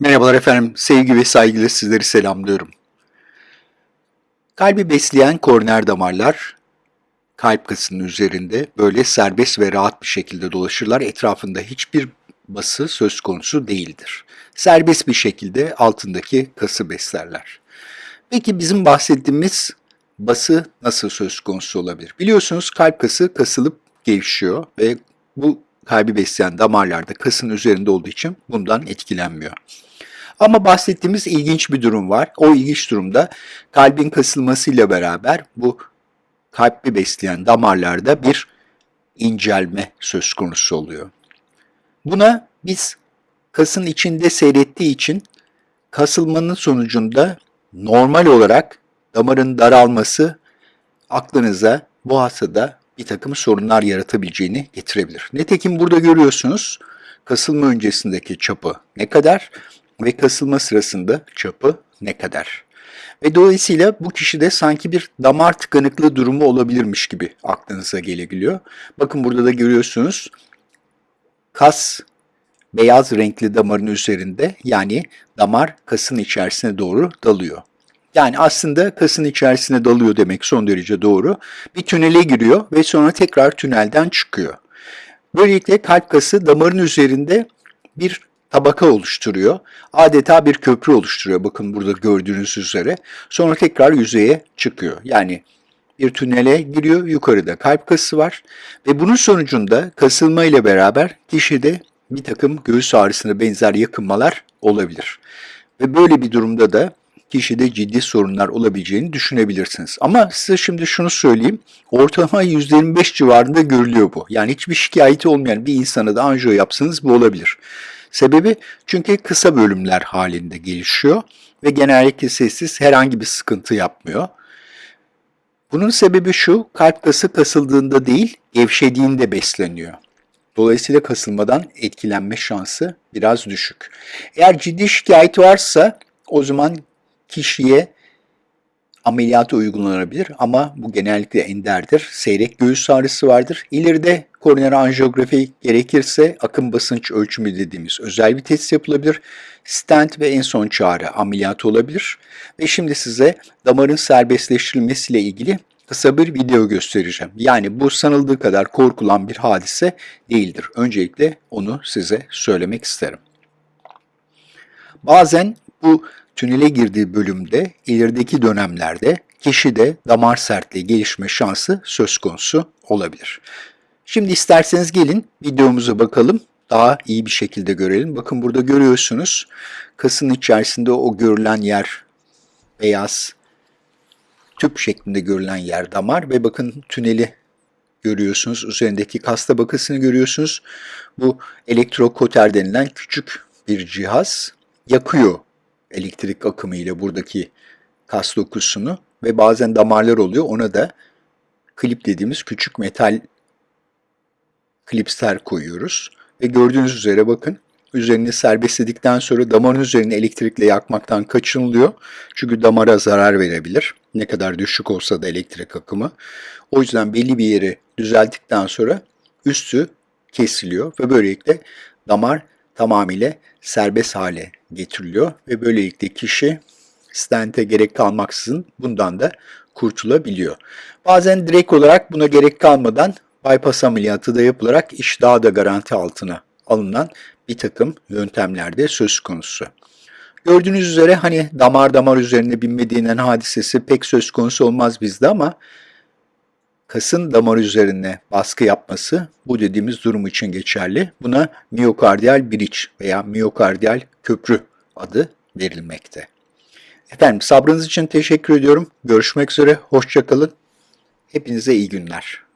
Merhabalar efendim, sevgi ve saygıyla sizleri selamlıyorum. Kalbi besleyen koroner damarlar kalp kasının üzerinde böyle serbest ve rahat bir şekilde dolaşırlar. Etrafında hiçbir bası söz konusu değildir. Serbest bir şekilde altındaki kası beslerler. Peki bizim bahsettiğimiz bası nasıl söz konusu olabilir? Biliyorsunuz kalp kası kasılıp gevşiyor ve bu kalbi besleyen damarlarda kasın üzerinde olduğu için bundan etkilenmiyor. Ama bahsettiğimiz ilginç bir durum var. O ilginç durumda kalbin kasılmasıyla beraber bu kalbi besleyen damarlarda bir incelme söz konusu oluyor. Buna biz kasın içinde seyrettiği için kasılmanın sonucunda normal olarak damarın daralması aklınıza bu hastada bir takım sorunlar yaratabileceğini getirebilir. Nitekim burada görüyorsunuz kasılma öncesindeki çapı ne kadar ve kasılma sırasında çapı ne kadar. Ve dolayısıyla bu kişide sanki bir damar tıkanıklığı durumu olabilirmiş gibi aklınıza gelebiliyor. Bakın burada da görüyorsunuz kas beyaz renkli damarın üzerinde yani damar kasın içerisine doğru dalıyor. Yani aslında kasın içerisine dalıyor demek son derece doğru. Bir tünele giriyor ve sonra tekrar tünelden çıkıyor. Böylelikle kalp kası damarın üzerinde bir tabaka oluşturuyor. Adeta bir köprü oluşturuyor bakın burada gördüğünüz üzere. Sonra tekrar yüzeye çıkıyor. Yani bir tünele giriyor. Yukarıda kalp kası var. Ve bunun sonucunda kasılma ile beraber kişide bir takım göğüs ağrısına benzer yakınmalar olabilir. Ve böyle bir durumda da kişide ciddi sorunlar olabileceğini düşünebilirsiniz. Ama size şimdi şunu söyleyeyim. Ortalama %25 civarında görülüyor bu. Yani hiçbir şikayeti olmayan bir insana da anjiyo yapsanız bu olabilir. Sebebi çünkü kısa bölümler halinde gelişiyor ve genellikle sessiz herhangi bir sıkıntı yapmıyor. Bunun sebebi şu, kalp kası kasıldığında değil, gevşediğinde besleniyor. Dolayısıyla kasılmadan etkilenme şansı biraz düşük. Eğer ciddi şikayet varsa o zaman kişiye ameliyatı uygulanabilir ama bu genellikle enderdir. Seyrek göğüs ağrısı vardır. İleride koroner anjiyografi gerekirse akım basınç ölçümü dediğimiz özel bir test yapılabilir. Stent ve en son çağrı ameliyatı olabilir. Ve şimdi size damarın serbestleştirilmesiyle ilgili kısa bir video göstereceğim. Yani bu sanıldığı kadar korkulan bir hadise değildir. Öncelikle onu size söylemek isterim. Bazen bu tünele girdiği bölümde ilerideki dönemlerde kişide damar sertliği gelişme şansı söz konusu olabilir. Şimdi isterseniz gelin videomuza bakalım. Daha iyi bir şekilde görelim. Bakın burada görüyorsunuz kasın içerisinde o görülen yer beyaz tüp şeklinde görülen yer damar ve bakın tüneli görüyorsunuz. Üzerindeki kas tabakasını görüyorsunuz. Bu elektrokoter denilen küçük bir cihaz yakıyor elektrik akımı ile buradaki kas dokusunu ve bazen damarlar oluyor. Ona da klip dediğimiz küçük metal klipsler koyuyoruz. Ve gördüğünüz üzere bakın üzerini serbestledikten sonra damarın üzerine elektrikle yakmaktan kaçınılıyor. Çünkü damara zarar verebilir. Ne kadar düşük olsa da elektrik akımı. O yüzden belli bir yeri düzelttikten sonra üstü kesiliyor ve böylelikle damar tamamıyla serbest hale getiriliyor ve böylelikle kişi stente gerek kalmaksızın bundan da kurtulabiliyor. Bazen direkt olarak buna gerek kalmadan bypass ameliyatı da yapılarak iş daha da garanti altına alınan bir takım yöntemlerde söz konusu. Gördüğünüz üzere hani damar damar üzerine binme hadisesi pek söz konusu olmaz bizde ama kasın damar üzerine baskı yapması bu dediğimiz durum için geçerli. Buna miyokardiyal biriç veya miyokardiyal köprü adı verilmekte. Efendim sabrınız için teşekkür ediyorum. Görüşmek üzere, hoşçakalın. Hepinize iyi günler.